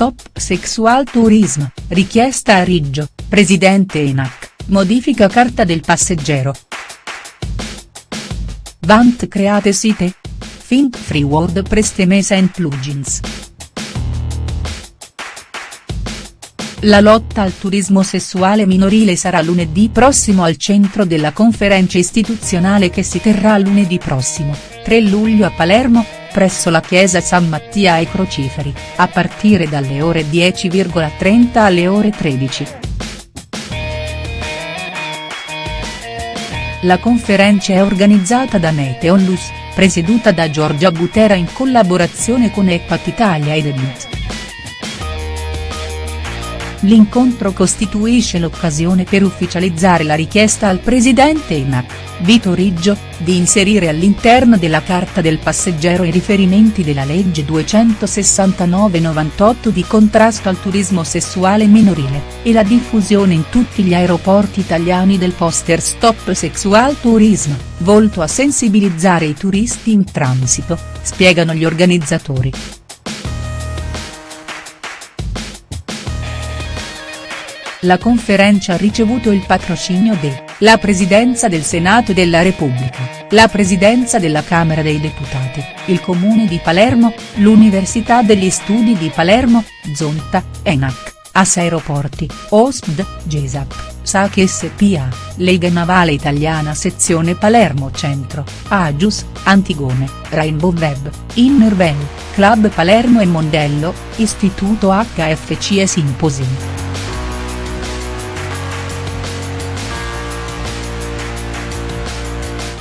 Stop Sexual Tourism, richiesta a Riggio, presidente ENAC, modifica carta del passeggero. Vant create site? Think Free WordPress Themes and Plugins. La lotta al turismo sessuale minorile sarà lunedì prossimo al centro della conferenza istituzionale che si terrà lunedì prossimo, 3 luglio a Palermo, presso la chiesa San Mattia ai Crociferi, a partire dalle ore 10,30 alle ore 13. La conferenza è organizzata da Mete Onlus, presieduta da Giorgia Butera in collaborazione con Epat Italia ed Edit. L'incontro costituisce l'occasione per ufficializzare la richiesta al presidente ENAC, Vito Riggio, di inserire all'interno della carta del passeggero i riferimenti della legge 269-98 di contrasto al turismo sessuale minorile, e la diffusione in tutti gli aeroporti italiani del poster Stop Sexual Tourism, volto a sensibilizzare i turisti in transito, spiegano gli organizzatori. La conferenza ha ricevuto il patrocinio de, la Presidenza del Senato della Repubblica, la Presidenza della Camera dei Deputati, il Comune di Palermo, l'Università degli Studi di Palermo, Zonta, ENAC, AS Aeroporti, OSPD, GESAP, SAC SPA, Lega Navale Italiana Sezione Palermo Centro, Agius, Antigone, Rainbow Web, Innervel, Club Palermo e Mondello, Istituto HFC e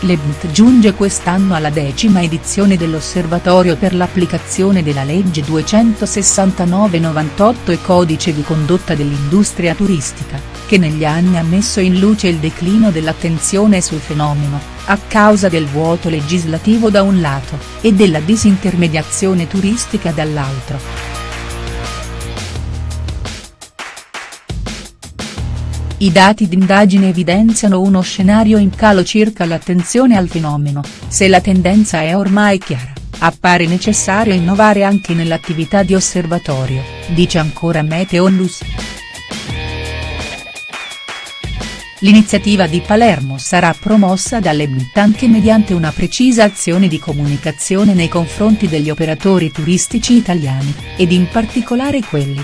L'EBT giunge quest'anno alla decima edizione dell'Osservatorio per l'applicazione della legge 269-98 e codice di condotta dell'industria turistica, che negli anni ha messo in luce il declino dell'attenzione sul fenomeno, a causa del vuoto legislativo da un lato, e della disintermediazione turistica dall'altro. I dati d'indagine evidenziano uno scenario in calo circa l'attenzione al fenomeno, se la tendenza è ormai chiara, appare necessario innovare anche nell'attività di osservatorio, dice ancora Mete Onlus. L'iniziativa di Palermo sarà promossa dall'EBIT anche mediante una precisa azione di comunicazione nei confronti degli operatori turistici italiani, ed in particolare quelli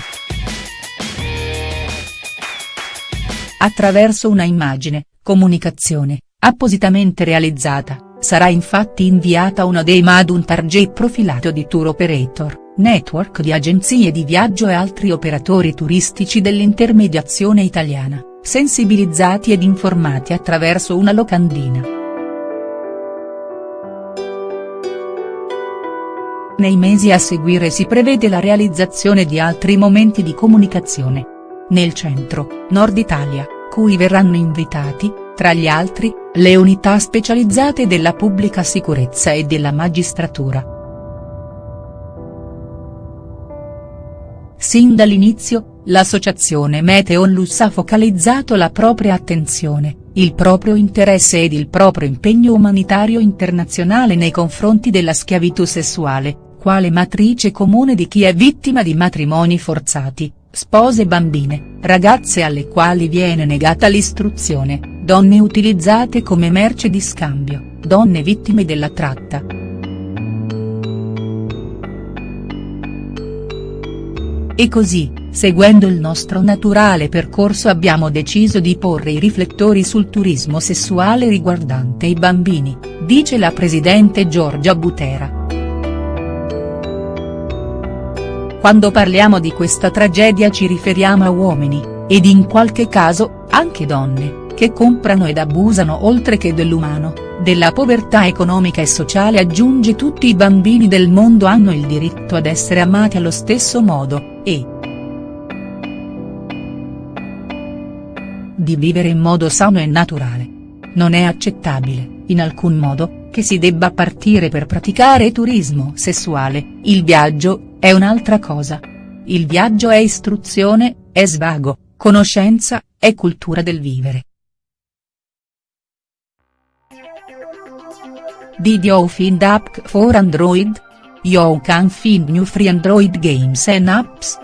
attraverso una immagine, comunicazione, appositamente realizzata, sarà infatti inviata una DEMA ad un target profilato di tour operator, network di agenzie di viaggio e altri operatori turistici dell'intermediazione italiana, sensibilizzati ed informati attraverso una locandina. Nei mesi a seguire si prevede la realizzazione di altri momenti di comunicazione. Nel centro, nord Italia, cui verranno invitati, tra gli altri, le unità specializzate della pubblica sicurezza e della magistratura. Sin dall'inizio, l'associazione Meteonlus ha focalizzato la propria attenzione, il proprio interesse ed il proprio impegno umanitario internazionale nei confronti della schiavitù sessuale, quale matrice comune di chi è vittima di matrimoni forzati, spose bambine, ragazze alle quali viene negata l'istruzione, donne utilizzate come merce di scambio, donne vittime della tratta. E così, seguendo il nostro naturale percorso abbiamo deciso di porre i riflettori sul turismo sessuale riguardante i bambini, dice la presidente Giorgia Butera. Quando parliamo di questa tragedia ci riferiamo a uomini, ed in qualche caso, anche donne, che comprano ed abusano oltre che dell'umano, della povertà economica e sociale aggiunge tutti i bambini del mondo hanno il diritto ad essere amati allo stesso modo, e di vivere in modo sano e naturale. Non è accettabile, in alcun modo, che si debba partire per praticare turismo sessuale, il viaggio, è un'altra cosa. Il viaggio è istruzione, è svago, conoscenza, è cultura del vivere. Did you find app for Android? You can find new free Android games and apps.